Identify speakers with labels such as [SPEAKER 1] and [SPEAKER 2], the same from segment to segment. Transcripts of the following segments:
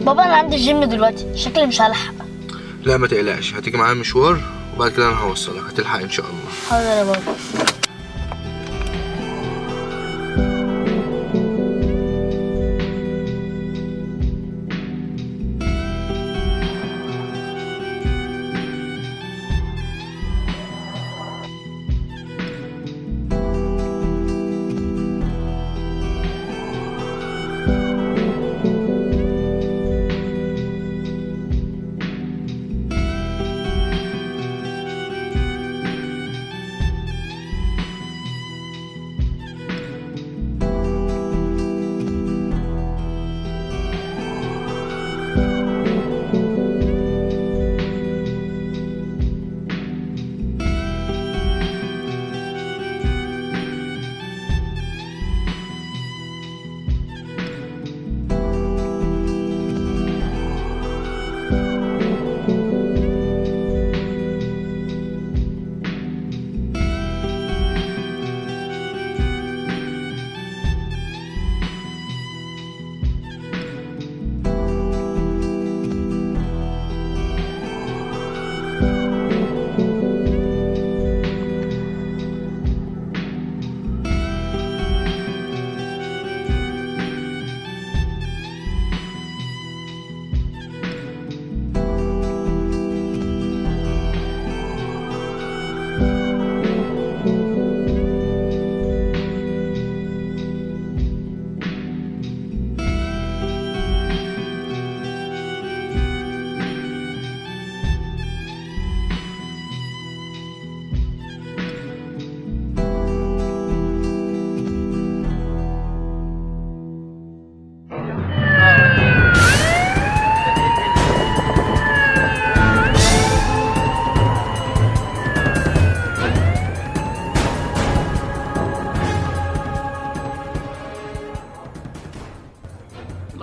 [SPEAKER 1] بابا أنا عندي الجيم دلوقتي. شكلي مش هلحق.
[SPEAKER 2] لا ما تقلقش. هتيجي معايا مشوار وبعد كده أنا هوصلك. هتلحق إن شاء الله.
[SPEAKER 1] حاضر يا بابا.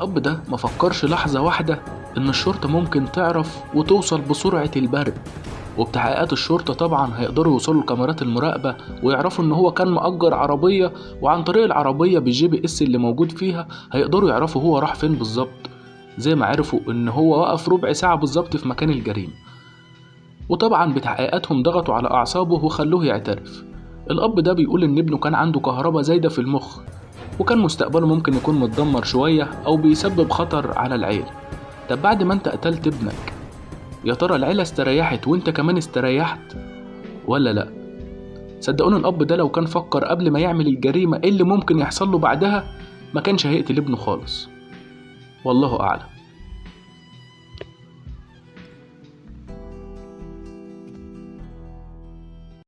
[SPEAKER 3] الأب ده ما فكرش لحظة واحدة إن الشرطة ممكن تعرف وتوصل بسرعة البرق وبتحقيقات الشرطة طبعا هيقدروا يوصلوا لكاميرات المراقبة ويعرفوا إن هو كان مأجر عربية وعن طريق العربية بال GPS اللي موجود فيها هيقدروا يعرفوا هو راح فين بالظبط. زي ما عرفوا إن هو وقف ربع ساعة بالظبط في مكان الجريمة. وطبعا بتحقيقاتهم ضغطوا على أعصابه وخلوه يعترف. الأب ده بيقول إن ابنه كان عنده كهرباء زايدة في المخ. وكان مستقبله ممكن يكون متدمر شوية أو بيسبب خطر على العيلة. طب بعد ما أنت قتلت ابنك يا ترى العيلة استريحت وأنت كمان استريحت ولا لأ؟ صدقوني الأب ده لو كان فكر قبل ما يعمل الجريمة إيه اللي ممكن يحصل له بعدها ما كانش هيقتل ابنه خالص. والله أعلم.